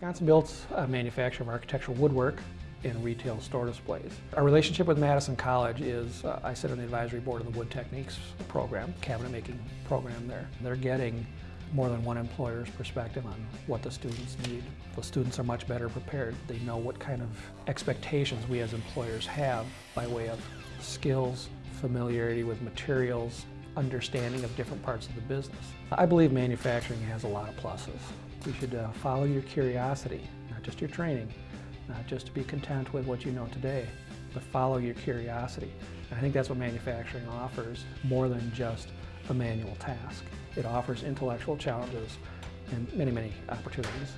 Wisconsin built a manufacturer of architectural woodwork and retail store displays. Our relationship with Madison College is, uh, I sit on the advisory board of the Wood Techniques program, cabinet making program there. They're getting more than one employer's perspective on what the students need. The students are much better prepared. They know what kind of expectations we as employers have by way of skills, familiarity with materials, understanding of different parts of the business. I believe manufacturing has a lot of pluses. You should uh, follow your curiosity, not just your training, not just to be content with what you know today, but follow your curiosity. And I think that's what manufacturing offers more than just a manual task. It offers intellectual challenges and many, many opportunities.